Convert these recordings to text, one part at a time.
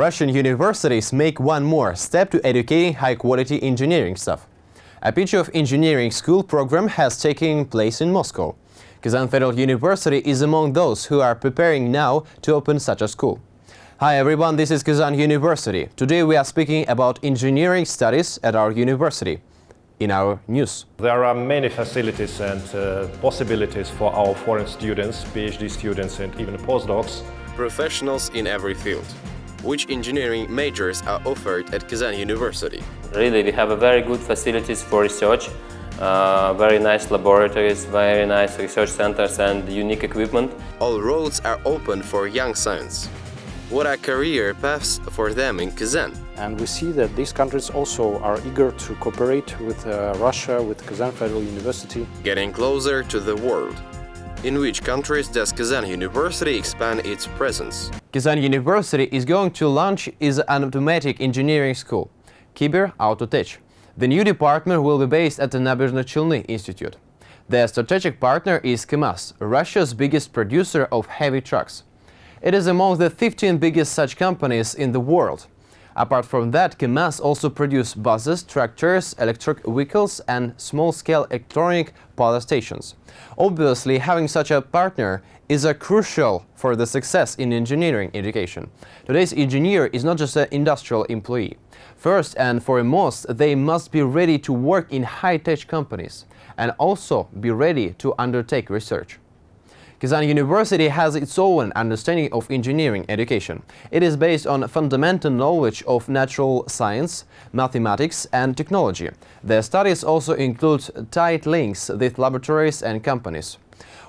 Russian universities make one more step to educating high-quality engineering staff. A pitch of engineering school program has taken place in Moscow. Kazan Federal University is among those who are preparing now to open such a school. Hi everyone, this is Kazan University. Today we are speaking about engineering studies at our university. In our news. There are many facilities and uh, possibilities for our foreign students, PhD students and even postdocs. Professionals in every field. Which engineering majors are offered at Kazan University? Really, we have a very good facilities for research, uh, very nice laboratories, very nice research centers and unique equipment. All roads are open for young science. What are career paths for them in Kazan? And we see that these countries also are eager to cooperate with uh, Russia, with Kazan Federal University. Getting closer to the world. In which countries does Kazan University expand its presence? Kazan University is going to launch its automatic engineering school, Kyber Autotech. The new department will be based at the Naberezhno Institute. Their strategic partner is KAMAZ, Russia's biggest producer of heavy trucks. It is among the 15 biggest such companies in the world. Apart from that, KAMAZ also produce buses, tractors, electric vehicles and small-scale electronic power stations. Obviously, having such a partner is a crucial for the success in engineering education. Today's engineer is not just an industrial employee. First and foremost, they must be ready to work in high-tech companies and also be ready to undertake research. Kazan University has its own understanding of engineering education. It is based on fundamental knowledge of natural science, mathematics and technology. Their studies also include tight links with laboratories and companies.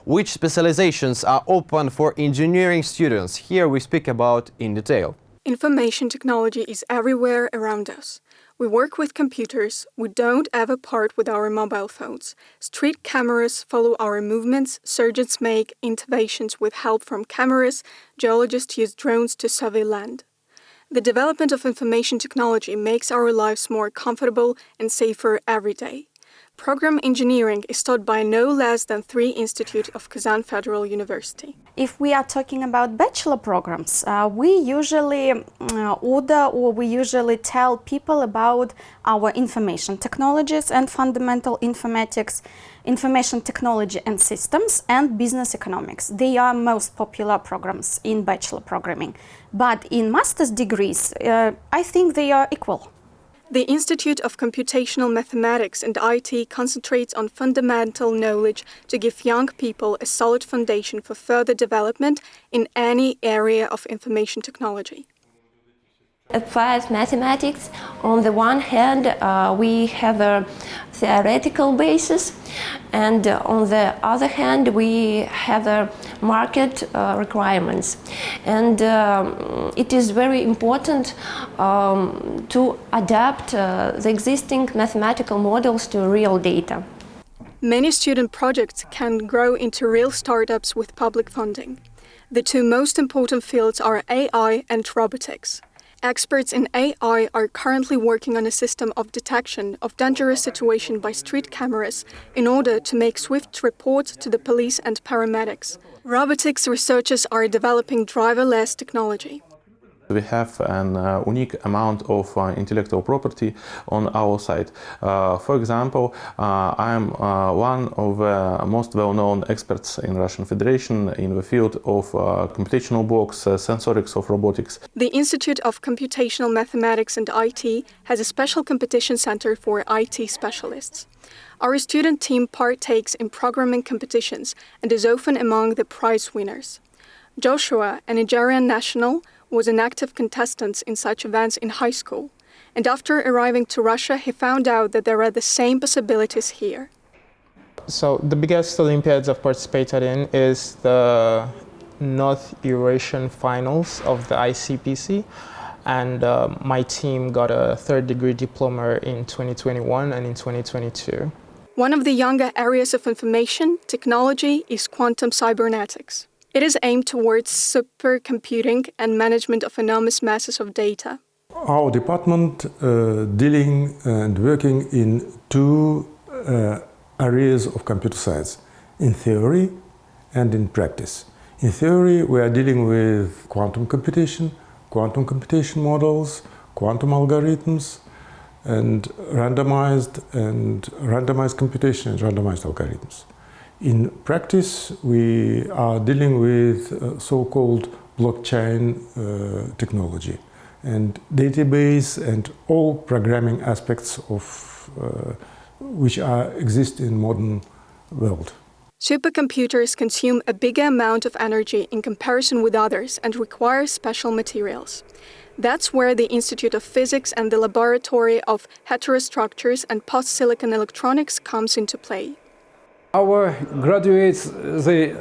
Which specializations are open for engineering students? Here we speak about in detail. Information technology is everywhere around us. We work with computers, we don't ever part with our mobile phones. Street cameras follow our movements, surgeons make interventions with help from cameras, geologists use drones to survey land. The development of information technology makes our lives more comfortable and safer every day. Program engineering is taught by no less than three institutes of Kazan Federal University. If we are talking about bachelor programs, uh, we usually uh, order or we usually tell people about our information technologies and fundamental informatics, information technology and systems, and business economics. They are most popular programs in bachelor programming. But in master's degrees, uh, I think they are equal. The Institute of Computational Mathematics and IT concentrates on fundamental knowledge to give young people a solid foundation for further development in any area of information technology applied mathematics. On the one hand, uh, we have a theoretical basis, and uh, on the other hand, we have a market uh, requirements. And um, it is very important um, to adapt uh, the existing mathematical models to real data. Many student projects can grow into real startups with public funding. The two most important fields are AI and robotics. Experts in AI are currently working on a system of detection of dangerous situation by street cameras in order to make swift reports to the police and paramedics. Robotics researchers are developing driverless technology. We have an uh, unique amount of uh, intellectual property on our side. Uh, for example, uh, I am uh, one of the most well-known experts in Russian Federation in the field of uh, computational blocks, sensorics of robotics. The Institute of Computational Mathematics and IT has a special competition center for IT specialists. Our student team partakes in programming competitions and is often among the prize winners. Joshua, a Nigerian national, was an active contestant in such events in high school, and after arriving to Russia, he found out that there are the same possibilities here. So the biggest Olympiads I've participated in is the North Eurasian Finals of the ICPC, and uh, my team got a third degree diploma in 2021 and in 2022. One of the younger areas of information technology is quantum cybernetics. It is aimed towards supercomputing and management of enormous masses of data. Our department uh, dealing and working in two uh, areas of computer science, in theory and in practice. In theory, we are dealing with quantum computation, quantum computation models, quantum algorithms, and randomized and randomized computation and randomized algorithms. In practice, we are dealing with uh, so-called blockchain uh, technology and database and all programming aspects of uh, which are, exist in modern world. Supercomputers consume a bigger amount of energy in comparison with others and require special materials. That's where the Institute of Physics and the Laboratory of Heterostructures and Post-Silicon Electronics comes into play. Our graduates, they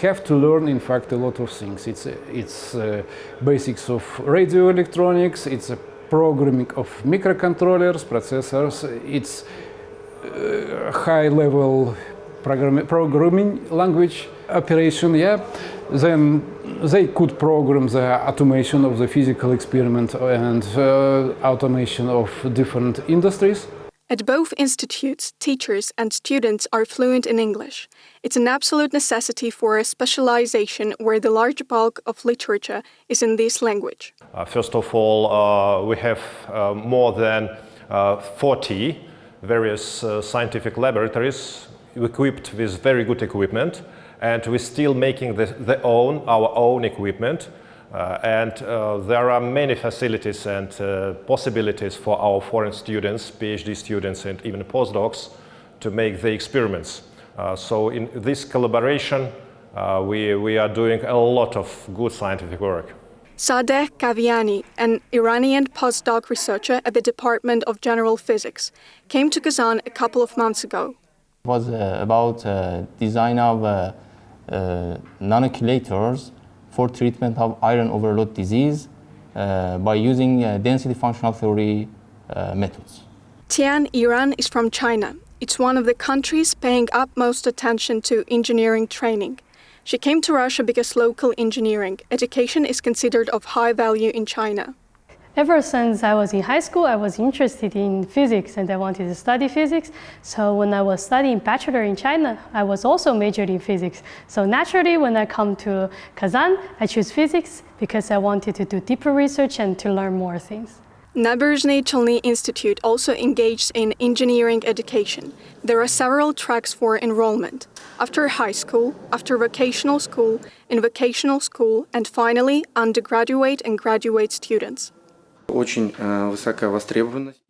have to learn, in fact, a lot of things. It's, it's uh, basics of radio electronics, it's a programming of microcontrollers, processors, it's uh, high-level program programming language operation, yeah. Then they could program the automation of the physical experiment and uh, automation of different industries. At both institutes, teachers and students are fluent in English. It's an absolute necessity for a specialization where the large bulk of literature is in this language. Uh, first of all, uh, we have uh, more than uh, 40 various uh, scientific laboratories equipped with very good equipment and we're still making the, the own, our own equipment and uh, there are many facilities and uh, possibilities for our foreign students, PhD students and even postdocs to make the experiments. Uh, so in this collaboration uh, we, we are doing a lot of good scientific work. Sadeh Kaviani, an Iranian postdoc researcher at the Department of General Physics, came to Kazan a couple of months ago. It was uh, about design of nanochelators for treatment of iron overload disease uh, by using uh, density functional theory uh, methods. Tian Iran is from China. It's one of the countries paying utmost attention to engineering training. She came to Russia because local engineering education is considered of high value in China. Ever since I was in high school, I was interested in physics and I wanted to study physics. So when I was studying bachelor in China, I was also majored in physics. So naturally, when I come to Kazan, I choose physics because I wanted to do deeper research and to learn more things. Naberezhnye Chelny Institute also engaged in engineering education. There are several tracks for enrollment. After high school, after vocational school, in vocational school, and finally undergraduate and graduate students.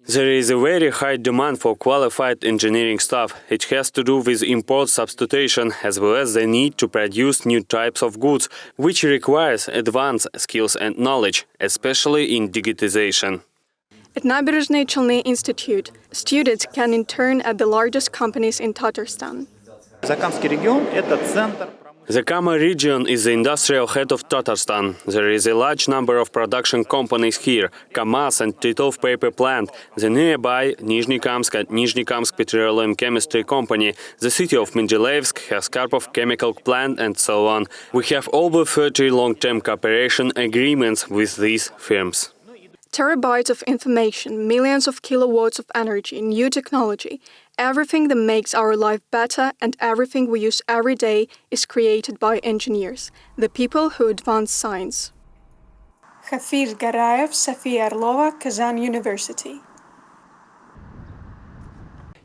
There is a very high demand for qualified engineering staff. It has to do with import substitution as well as the need to produce new types of goods, which requires advanced skills and knowledge, especially in digitization. At Naberezhnye Chelny Institute, students can intern at the largest companies in Tatarstan the Kama region is the industrial head of Tatarstan. There is a large number of production companies here, KAMAZ and Titov paper plant, the nearby Nizhnekamsk and Nizhnekamsk Petroleum Chemistry Company, the city of Mendeleyevsk has Karpov chemical plant and so on. We have over 30 long-term cooperation agreements with these firms. Terabytes of information, millions of kilowatts of energy, new technology, everything that makes our life better and everything we use every day is created by engineers, the people who advance science. Hafiz Garayev, Sofia Arlova, Kazan University.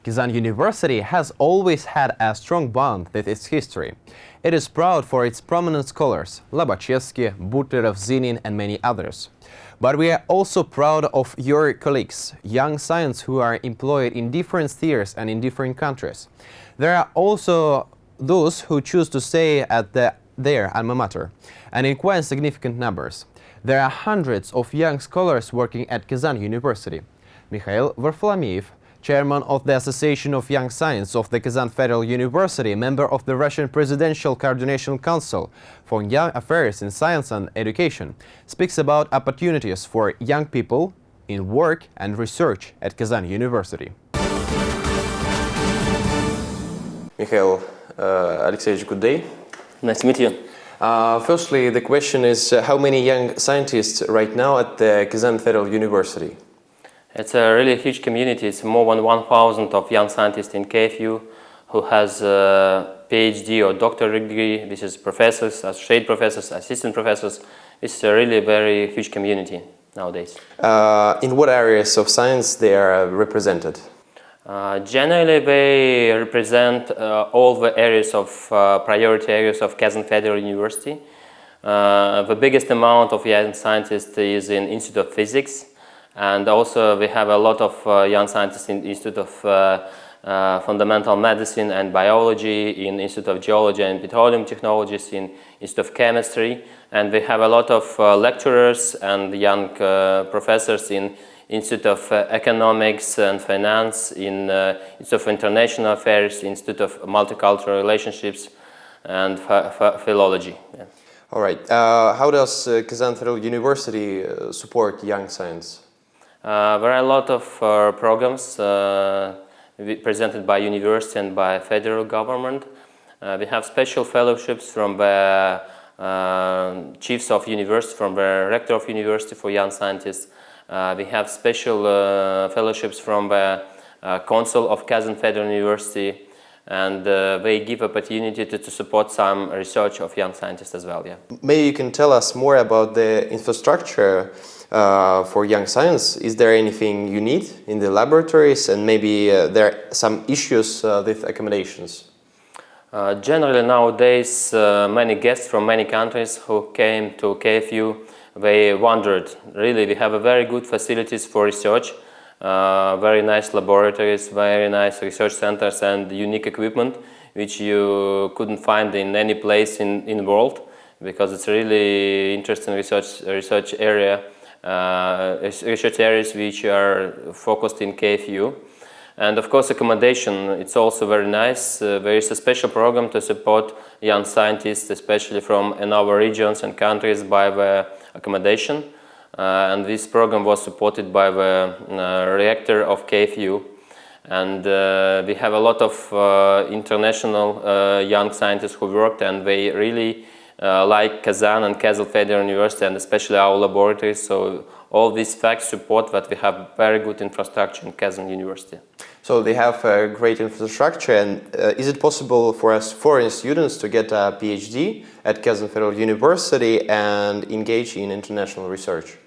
Kazan University has always had a strong bond with its history. It is proud for its prominent scholars, Lobachevsky, Butlerov, Zinin and many others. But we are also proud of your colleagues, young scientists who are employed in different spheres and in different countries. There are also those who choose to stay at the, their alma mater, and in quite significant numbers. There are hundreds of young scholars working at Kazan University. Mikhail Varfolomeev, chairman of the Association of Young Science of the Kazan Federal University, member of the Russian Presidential Coordination Council for Young Affairs in Science and Education, speaks about opportunities for young people in work and research at Kazan University. Mikhail uh, Alexeyevich, good day. Nice to meet you. Uh, firstly, the question is uh, how many young scientists right now at the Kazan Federal University? It's a really huge community. It's more than 1,000 of young scientists in KFU who has a PhD or doctorate degree. This is professors, associate professors, assistant professors, It's a really very huge community nowadays. Uh, in what areas of science they are represented? Uh, generally, they represent uh, all the areas of uh, priority areas of Kazan Federal University. Uh, the biggest amount of young scientists is in Institute of Physics, and also we have a lot of uh, young scientists in Institute of uh, Fundamental Medicine and Biology, in Institute of Geology and Petroleum Technologies, in Institute of Chemistry, and we have a lot of lecturers and young professors in Institute of uh, Economics and Finance, in uh, Institute of International Affairs, Institute of Multicultural Relationships, and Philology. Yeah. All right. Uh, how does uh, Kazan Federal University uh, support young science? Uh, there are a lot of programs presented by university and by federal government. we have special fellowships from the chiefs of university, from the rector of university for young scientists, uh, we have special uh, fellowships from the uh, Council of Kazan Federal University and uh, they give opportunity to, to, support some research of young scientists as well. Yeah. Maybe you can tell us more about the infrastructure uh, for young science. Is there anything you need in the laboratories and maybe uh, there are some issues with accommodations? generally nowadays many guests from many countries who came to KFU they wondered, really, we have a very good facilities for research, uh, very nice laboratories, very nice research centers and unique equipment which you couldn't find in any place in, in the world because it's really interesting research, research area, uh, research areas which are focused in KFU. And of course accommodation, it's also very nice. Uh, there is a special program to support young scientists, especially from in our regions and countries by the accommodation. Uh, and this program was supported by the uh, rector of KFU. And uh, we have a lot of uh, international uh, young scientists who worked and they really like Kazan and Kazan Federal University and especially our laboratories. So all these facts support that we have very good infrastructure in Kazan University. So they have a great infrastructure and uh, is it possible for us foreign students to get a PhD at Kazan Federal University and engage in international research?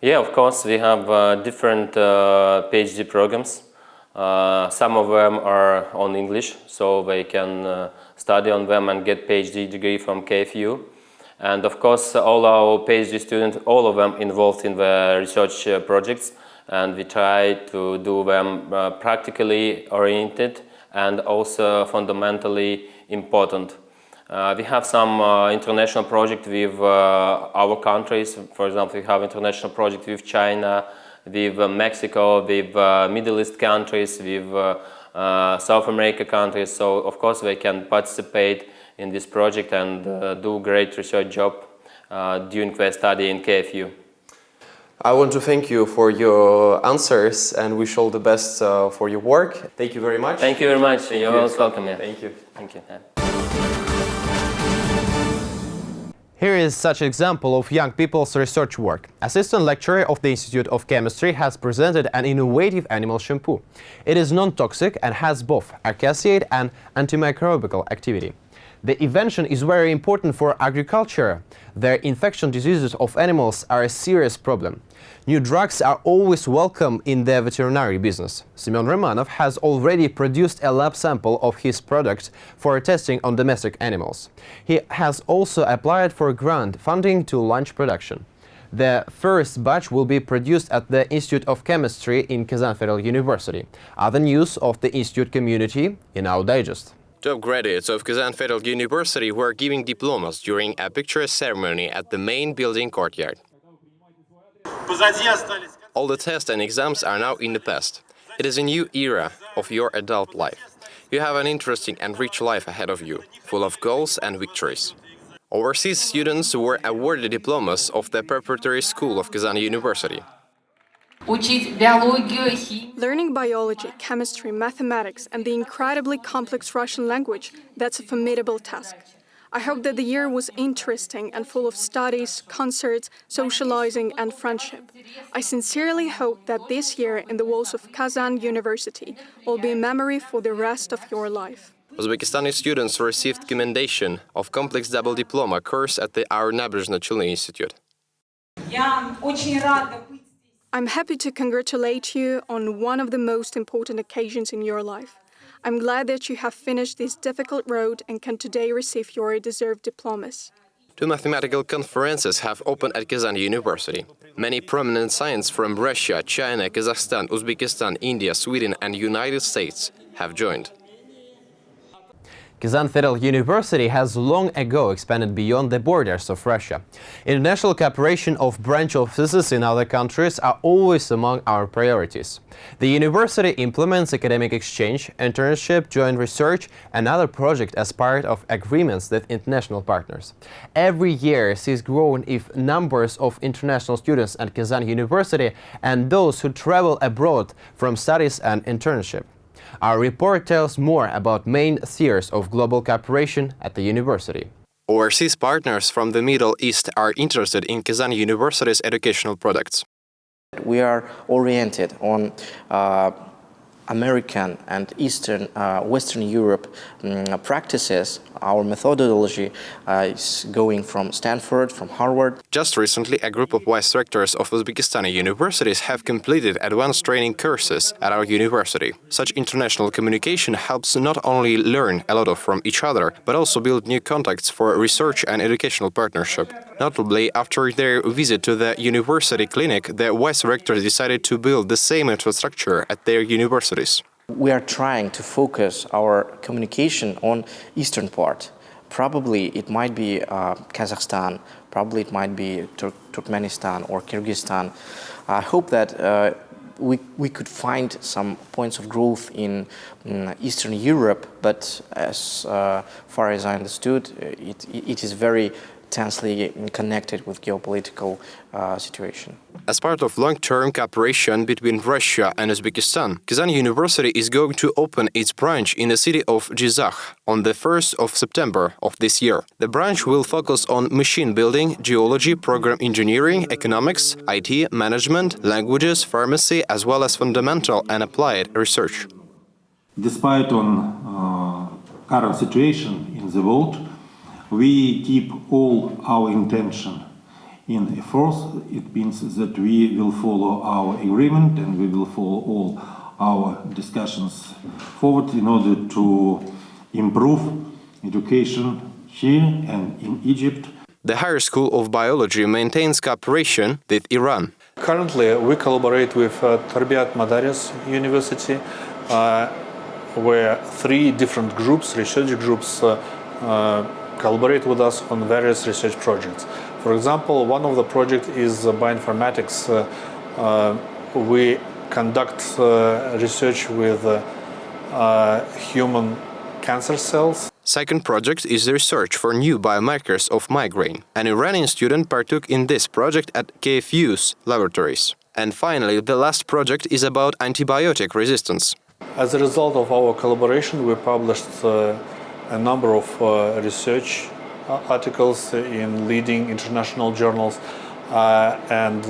Yeah, of course, we have uh, different uh, PhD programs. Uh, some of them are on English, so they can uh, study on them and get PhD degree from KFU. And of course, all our PhD students, all of them involved in the research uh, projects and we try to do them uh, practically oriented and also fundamentally important. Uh, we have some uh, international project with uh, our countries. For example, we have international project with China, with uh, Mexico, with Middle East countries, with Uh, South America countries. So of course they can participate in this project and uh, do great research job uh, during their study in KFU. I want to thank you for your answers and wish all the best uh, for your work. Thank you very much. Thank you very much. You're most welcome. Yeah. Thank you. Thank you. Here is such an example of young people's research work. Assistant lecturer of the Institute of Chemistry has presented an innovative animal shampoo. It is non-toxic and has both acaricidal and antimicrobial activity. The invention is very important for agriculture. The infection diseases of animals are a serious problem. New drugs are always welcome in the veterinary business. Semyon Romanov has already produced a lab sample of his product for testing on domestic animals. He has also applied for grant funding to launch production. The first batch will be produced at the Institute of Chemistry in Kazan Federal University. Other news of the institute community in our digest. Top graduates of Kazan Federal University were giving diplomas during a picture ceremony at the main building courtyard. All the tests and exams are now in the past. It is a new era of your adult life. You have an interesting and rich life ahead of you, full of goals and victories. Overseas students were awarded diplomas of the Preparatory School of Kazan University. Learning biology, chemistry, mathematics and the incredibly complex Russian language, that's a formidable task. I hope that the year was interesting and full of studies, concerts, socializing and friendship. I sincerely hope that this year in the walls of Kazan University will be a memory for the rest of your life. Uzbekistani students received commendation of complex double diploma course at the Our Naberezhnye Chelny Institute. I'm happy to congratulate you on one of the most important occasions in your life. I'm glad that you have finished this difficult road and can today receive your deserved diplomas. Two mathematical conferences have opened at Kazan University. Many prominent scientists from Russia, China, Kazakhstan, Uzbekistan, India, Sweden and United States have joined. Kazan Federal University has long ago expanded beyond the borders of Russia. International cooperation of branch offices in other countries are always among our priorities. The university implements academic exchange, internship, joint research and other projects as part of agreements with international partners. Every year sees growing if numbers of international students at Kazan University and those who travel abroad from studies and internship. Our report tells more about main spheres of global cooperation at the university. Overseas partners from the Middle East are interested in Kazan University's educational products. We are oriented on uh, American and Eastern, uh, Western Europe um, practices. Our methodology uh, is going from Stanford, from Harvard. Just recently, a group of vice rectors of Uzbekistani universities have completed advanced training courses at our university. Such international communication helps not only learn a lot from each other, but also build new contacts for research and educational partnership. Notably, after their visit to the university clinic, the vice rectors decided to build the same infrastructure at their universities. We are trying to focus our communication on eastern part. Probably it might be uh, Kazakhstan, probably it might be Tur Turkmenistan or Kyrgyzstan. I hope that uh, we, we could find some points of growth in, in Eastern Europe, but as uh, far as I understood, it, it is very tensely connected with geopolitical uh, situation. As part of long-term cooperation between Russia and Uzbekistan, Kazan University is going to open its branch in the city of Jizakh on the 1st of September of this year. The branch will focus on machine building, geology, program engineering, economics, IT, management, languages, pharmacy, as well as fundamental and applied research. Despite on uh, current situation in the world, we keep all our intention in force. It means that we will follow our agreement and we will follow all our discussions forward in order to improve education here and in Egypt. The Higher School of Biology maintains cooperation with Iran. Currently, we collaborate with uh, Tarbiat Modares University, uh, where three different groups, research groups, uh, uh collaborate with us on various research projects. For example, one of the projects is bioinformatics. Uh, uh, we conduct uh, research with human cancer cells. Second project is the research for new biomarkers of migraine. An Iranian student partook in this project at KFU's laboratories. And finally, the last project is about antibiotic resistance. As a result of our collaboration, we published uh, a number of uh, research uh, articles in leading international journals uh, and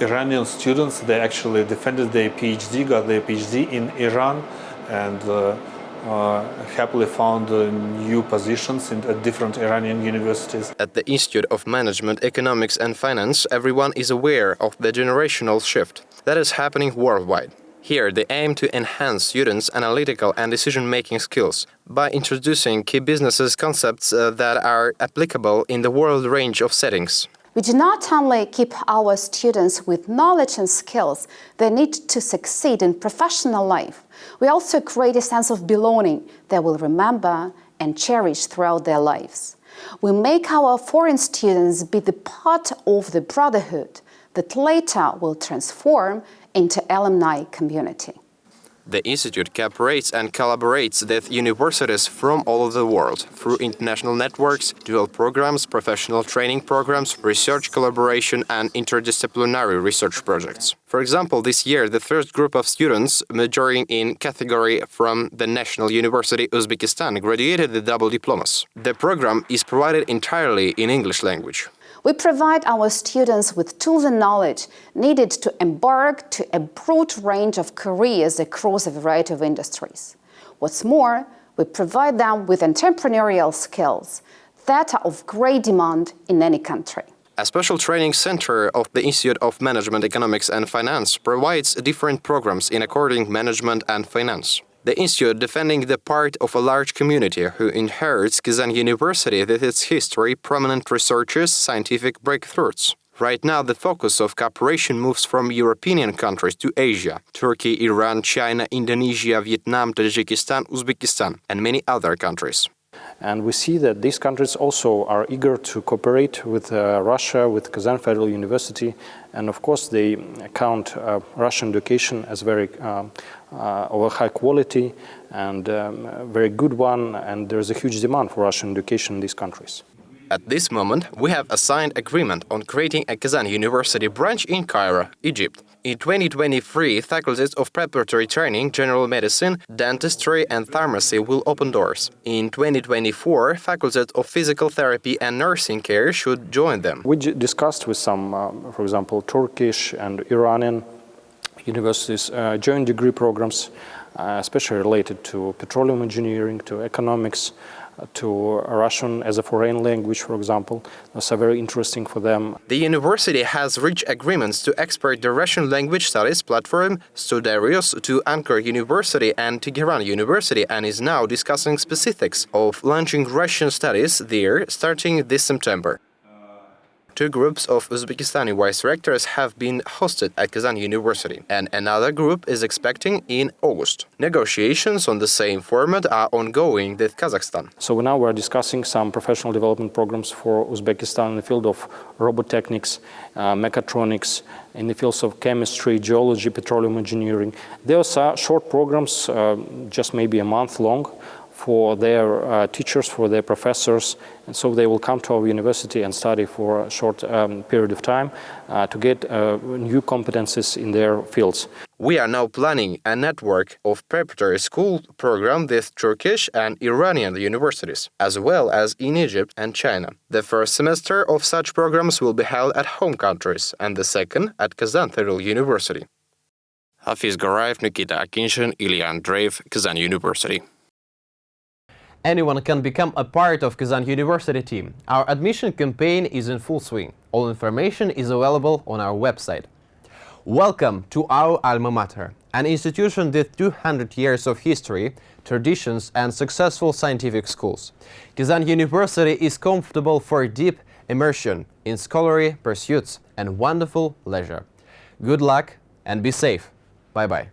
Iranian students, they actually defended their PhD, got their PhD in Iran and uh, happily found uh, new positions in, at different Iranian universities. At the Institute of Management, Economics and Finance, everyone is aware of the generational shift that is happening worldwide. Here, they aim to enhance students' analytical and decision-making skills by introducing key businesses concepts uh, that are applicable in the world range of settings. We do not only keep our students with knowledge and skills they need to succeed in professional life, we also create a sense of belonging they will remember and cherish throughout their lives. We make our foreign students be the part of the brotherhood that later will transform into alumni community. The Institute cooperates and collaborates with universities from all over the world through international networks, dual programs, professional training programs, research collaboration and interdisciplinary research projects. For example, this year the first group of students majoring in category from the National University Uzbekistan graduated with double diplomas. The program is provided entirely in English language. We provide our students with tools and knowledge needed to embark to a broad range of careers across a variety of industries. What's more, We provide them with entrepreneurial skills that are of great demand in any country. A special training center of the Institute of Management, Economics and Finance provides different programs in according management and finance. The institute defending the part of a large community who inherits Kazan University with its history, prominent researchers, scientific breakthroughs. Right now, the focus of cooperation moves from European countries to Asia Turkey, Iran, China, Indonesia, Vietnam, Tajikistan, Uzbekistan, and many other countries. And we see that these countries also are eager to cooperate with uh, Russia, with Kazan Federal University, and of course they count uh, Russian education as very uh, of a high quality and um, a very good one, and there's a huge demand for Russian education in these countries. At this moment, we have a signed agreement on creating a Kazan University branch in Cairo, Egypt. In 2023, faculties of preparatory training, general medicine, dentistry and pharmacy will open doors. In 2024, faculties of physical therapy and nursing care should join them. We discussed with some, uh, for example, Turkish and Iranian universities uh, joint degree programs, uh, especially related to petroleum engineering, to economics, to Russian as a foreign language, for example. That's very interesting for them. The university has reached agreements to export the Russian language studies platform Studarus to Ankara University and Tehran University and is now discussing specifics of launching Russian studies there starting this September. Two groups of Uzbekistani vice rectors have been hosted at Kazan University, and another group is expecting in August. Negotiations on the same format are ongoing with Kazakhstan. So now we're discussing some professional development programs for Uzbekistan in the field of robotechnics, uh, mechatronics, in the fields of chemistry, geology, petroleum engineering. Those are short programs, uh, just maybe a month long, for their uh, teachers, for their professors, and so they will come to our university and study for a short um, period of time uh, to get uh, new competences in their fields. We are now planning a network of preparatory school program with Turkish and Iranian universities, as well as in Egypt and China. The first semester of such programs will be held at home countries, and the second at Kazan Federal University. Hafiz Garayev, Nikita Akinshin, Ilya Andreev, Kazan University. Anyone can become a part of Kazan University team. Our admission campaign is in full swing. All information is available on our website. Welcome to our alma mater, an institution with 200 years of history, traditions and successful scientific schools. Kazan University is comfortable for deep immersion in scholarly pursuits and wonderful leisure. Good luck and be safe. Bye-bye.